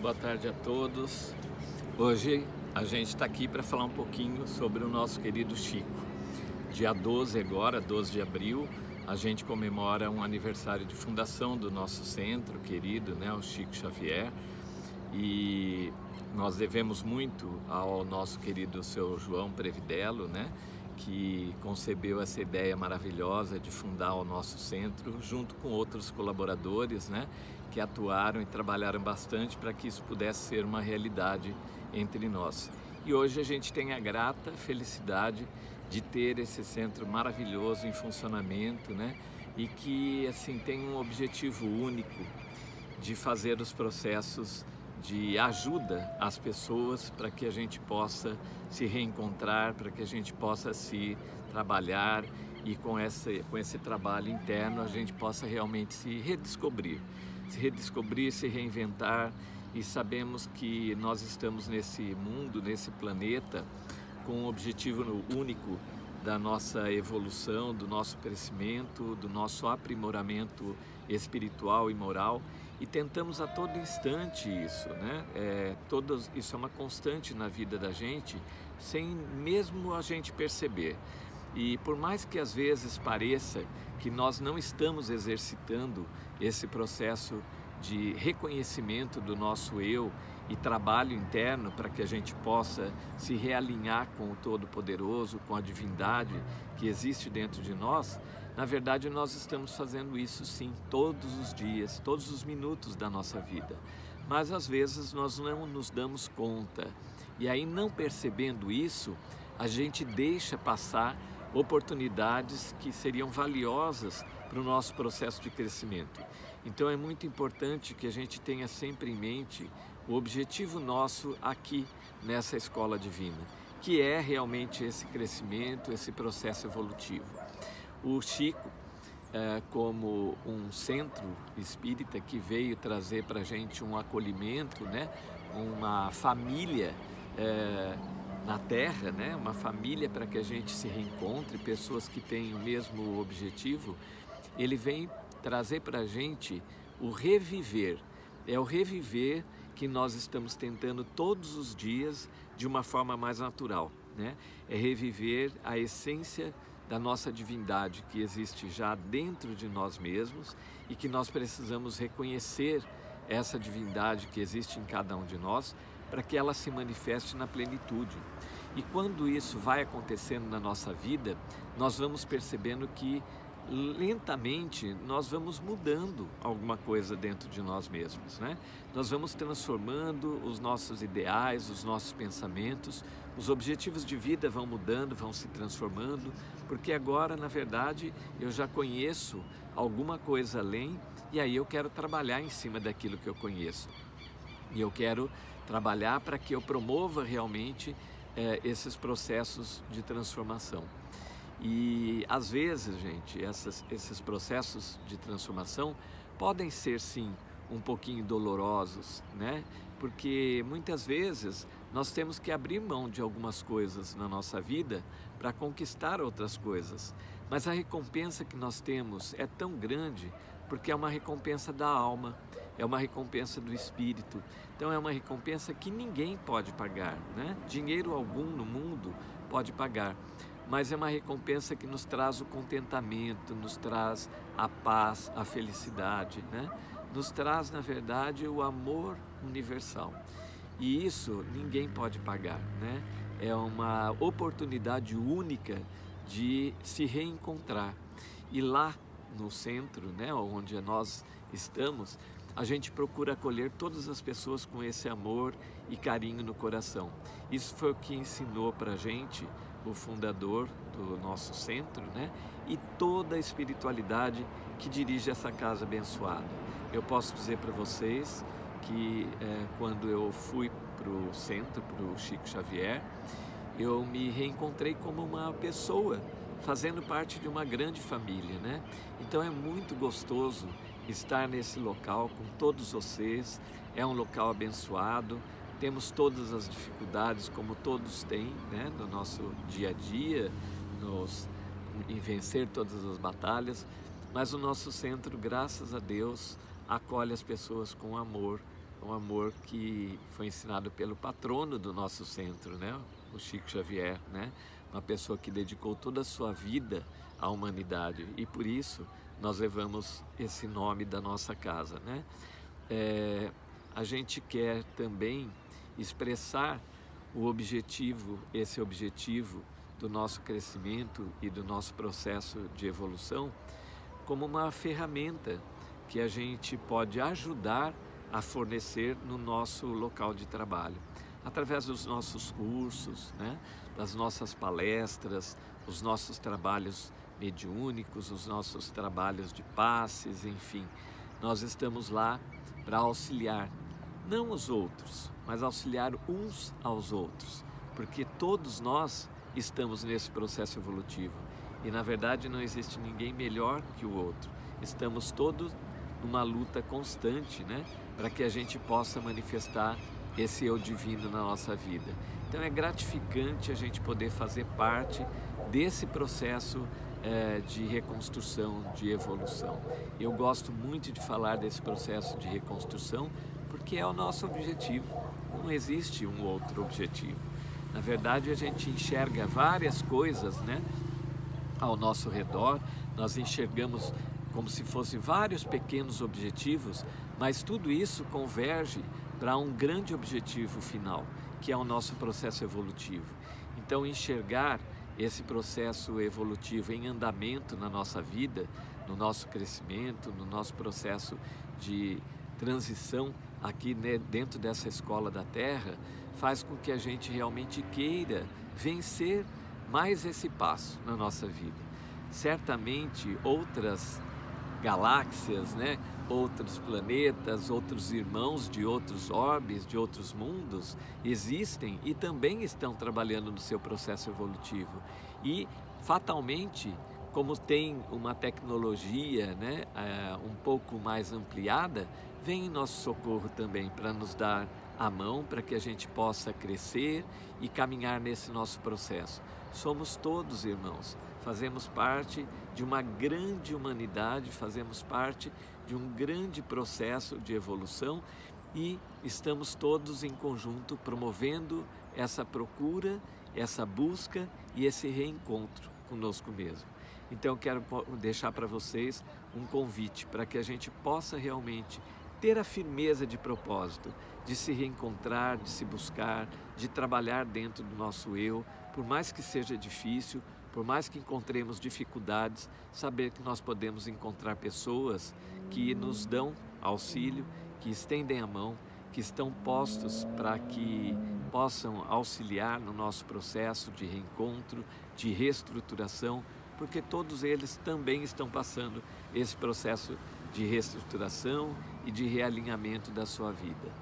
boa tarde a todos. Hoje a gente está aqui para falar um pouquinho sobre o nosso querido Chico. Dia 12 agora, 12 de abril, a gente comemora um aniversário de fundação do nosso centro querido, né, o Chico Xavier. E nós devemos muito ao nosso querido seu João Previdelo, né, que concebeu essa ideia maravilhosa de fundar o nosso centro, junto com outros colaboradores, né, que atuaram e trabalharam bastante para que isso pudesse ser uma realidade entre nós. E hoje a gente tem a grata felicidade de ter esse centro maravilhoso em funcionamento, né, e que assim tem um objetivo único de fazer os processos de ajuda às pessoas para que a gente possa se reencontrar, para que a gente possa se trabalhar e com esse, com esse trabalho interno a gente possa realmente se redescobrir, se redescobrir, se reinventar. E sabemos que nós estamos nesse mundo, nesse planeta com um objetivo único da nossa evolução, do nosso crescimento, do nosso aprimoramento espiritual e moral e tentamos a todo instante isso, né? É, todos, isso é uma constante na vida da gente, sem mesmo a gente perceber. E por mais que às vezes pareça que nós não estamos exercitando esse processo de reconhecimento do nosso eu e trabalho interno para que a gente possa se realinhar com o Todo-Poderoso, com a divindade que existe dentro de nós, na verdade nós estamos fazendo isso sim todos os dias, todos os minutos da nossa vida. Mas às vezes nós não nos damos conta e aí não percebendo isso, a gente deixa passar oportunidades que seriam valiosas para o nosso processo de crescimento. Então é muito importante que a gente tenha sempre em mente o objetivo nosso aqui nessa escola divina, que é realmente esse crescimento, esse processo evolutivo. O Chico, é, como um centro espírita que veio trazer para a gente um acolhimento, né? uma família é, na Terra, né? uma família para que a gente se reencontre, pessoas que têm o mesmo objetivo, ele vem trazer para a gente o reviver. É o reviver que nós estamos tentando todos os dias de uma forma mais natural. Né? É reviver a essência da nossa divindade que existe já dentro de nós mesmos e que nós precisamos reconhecer essa divindade que existe em cada um de nós para que ela se manifeste na plenitude. E quando isso vai acontecendo na nossa vida, nós vamos percebendo que lentamente nós vamos mudando alguma coisa dentro de nós mesmos, né? Nós vamos transformando os nossos ideais, os nossos pensamentos, os objetivos de vida vão mudando, vão se transformando, porque agora, na verdade, eu já conheço alguma coisa além e aí eu quero trabalhar em cima daquilo que eu conheço. E eu quero trabalhar para que eu promova realmente é, esses processos de transformação. E às vezes, gente, essas, esses processos de transformação podem ser sim um pouquinho dolorosos, né? Porque muitas vezes nós temos que abrir mão de algumas coisas na nossa vida para conquistar outras coisas. Mas a recompensa que nós temos é tão grande porque é uma recompensa da alma, é uma recompensa do espírito. Então é uma recompensa que ninguém pode pagar, né? Dinheiro algum no mundo pode pagar mas é uma recompensa que nos traz o contentamento, nos traz a paz, a felicidade, né? nos traz, na verdade, o amor universal. E isso ninguém pode pagar, né? É uma oportunidade única de se reencontrar. E lá no centro, né, onde nós estamos, a gente procura acolher todas as pessoas com esse amor e carinho no coração. Isso foi o que ensinou para a gente o fundador do nosso centro, né? E toda a espiritualidade que dirige essa casa abençoada. Eu posso dizer para vocês que é, quando eu fui para o centro, para o Chico Xavier, eu me reencontrei como uma pessoa fazendo parte de uma grande família, né? Então é muito gostoso estar nesse local com todos vocês, é um local abençoado, temos todas as dificuldades como todos têm né, no nosso dia a dia, nos, em vencer todas as batalhas, mas o nosso centro, graças a Deus, acolhe as pessoas com amor, um amor que foi ensinado pelo patrono do nosso centro, né? o Chico Xavier, né? uma pessoa que dedicou toda a sua vida à humanidade e por isso nós levamos esse nome da nossa casa. Né? É, a gente quer também expressar o objetivo, esse objetivo do nosso crescimento e do nosso processo de evolução como uma ferramenta que a gente pode ajudar a fornecer no nosso local de trabalho, através dos nossos cursos, né? das nossas palestras, os nossos trabalhos mediúnicos, os nossos trabalhos de passes, enfim. Nós estamos lá para auxiliar, não os outros, mas auxiliar uns aos outros, porque todos nós estamos nesse processo evolutivo e na verdade não existe ninguém melhor que o outro. Estamos todos numa luta constante, né, para que a gente possa manifestar esse eu divino na nossa vida. Então é gratificante a gente poder fazer parte desse processo é, de reconstrução, de evolução. Eu gosto muito de falar desse processo de reconstrução porque é o nosso objetivo. Não existe um outro objetivo. Na verdade, a gente enxerga várias coisas, né? Ao nosso redor, nós enxergamos como se fossem vários pequenos objetivos, mas tudo isso converge para um grande objetivo final, que é o nosso processo evolutivo. Então, enxergar esse processo evolutivo em andamento na nossa vida, no nosso crescimento, no nosso processo de transição aqui né, dentro dessa escola da Terra, faz com que a gente realmente queira vencer mais esse passo na nossa vida. Certamente outras galáxias, né? outros planetas, outros irmãos de outros orbes, de outros mundos, existem e também estão trabalhando no seu processo evolutivo. E, fatalmente, como tem uma tecnologia né, é, um pouco mais ampliada, vem em nosso socorro também para nos dar a mão para que a gente possa crescer e caminhar nesse nosso processo. Somos todos irmãos, fazemos parte de uma grande humanidade, fazemos parte de um grande processo de evolução e estamos todos em conjunto promovendo essa procura, essa busca e esse reencontro conosco mesmo. Então quero deixar para vocês um convite para que a gente possa realmente ter a firmeza de propósito, de se reencontrar, de se buscar, de trabalhar dentro do nosso eu, por mais que seja difícil, por mais que encontremos dificuldades, saber que nós podemos encontrar pessoas que nos dão auxílio, que estendem a mão, que estão postos para que possam auxiliar no nosso processo de reencontro, de reestruturação, porque todos eles também estão passando esse processo de reestruturação e de realinhamento da sua vida.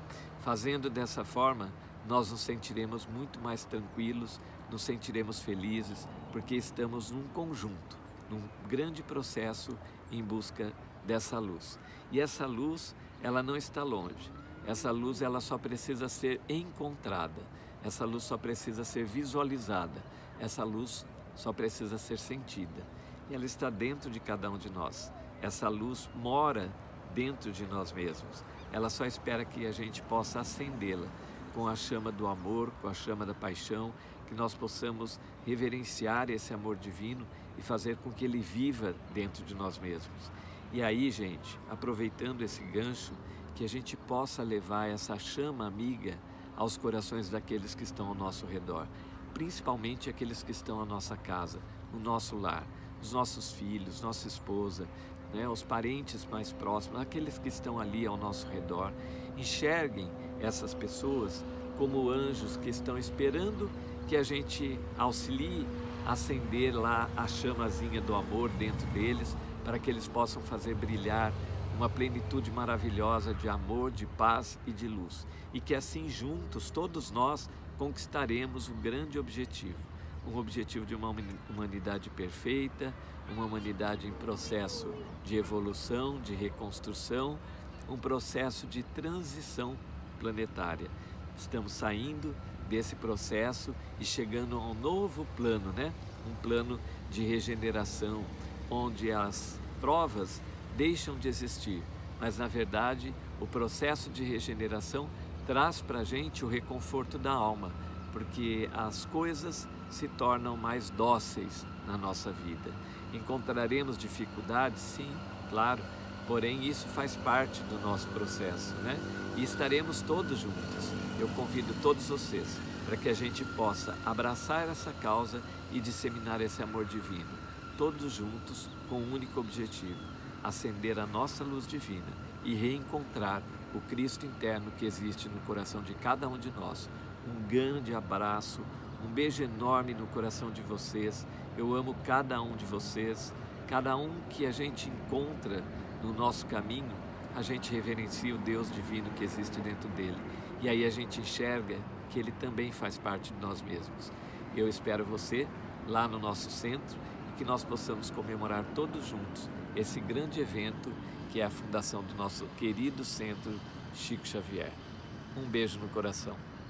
Fazendo dessa forma, nós nos sentiremos muito mais tranquilos, nos sentiremos felizes, porque estamos num conjunto, num grande processo em busca dessa luz. E essa luz, ela não está longe. Essa luz, ela só precisa ser encontrada. Essa luz só precisa ser visualizada. Essa luz só precisa ser sentida. E ela está dentro de cada um de nós. Essa luz mora dentro de nós mesmos. Ela só espera que a gente possa acendê-la com a chama do amor, com a chama da paixão, que nós possamos reverenciar esse amor divino e fazer com que ele viva dentro de nós mesmos. E aí, gente, aproveitando esse gancho, que a gente possa levar essa chama amiga aos corações daqueles que estão ao nosso redor, principalmente aqueles que estão à nossa casa, no nosso lar, os nossos filhos, nossa esposa, né, os parentes mais próximos, aqueles que estão ali ao nosso redor, enxerguem essas pessoas como anjos que estão esperando que a gente auxilie a acender lá a chamazinha do amor dentro deles, para que eles possam fazer brilhar uma plenitude maravilhosa de amor, de paz e de luz. E que assim juntos, todos nós, conquistaremos um grande objetivo um objetivo de uma humanidade perfeita, uma humanidade em processo de evolução, de reconstrução, um processo de transição planetária. Estamos saindo desse processo e chegando a um novo plano, né? Um plano de regeneração, onde as provas deixam de existir, mas na verdade O processo de regeneração traz para a gente o reconforto da alma, porque as coisas se tornam mais dóceis na nossa vida. Encontraremos dificuldades, sim, claro, porém isso faz parte do nosso processo, né? E estaremos todos juntos. Eu convido todos vocês para que a gente possa abraçar essa causa e disseminar esse amor divino, todos juntos com um único objetivo: acender a nossa luz divina e reencontrar o Cristo interno que existe no coração de cada um de nós. Um grande abraço, um beijo enorme no coração de vocês. Eu amo cada um de vocês, cada um que a gente encontra no nosso caminho, a gente reverencia o Deus divino que existe dentro dele. E aí a gente enxerga que ele também faz parte de nós mesmos. Eu espero você lá no nosso centro e que nós possamos comemorar todos juntos esse grande evento que é a fundação do nosso querido centro Chico Xavier. Um beijo no coração.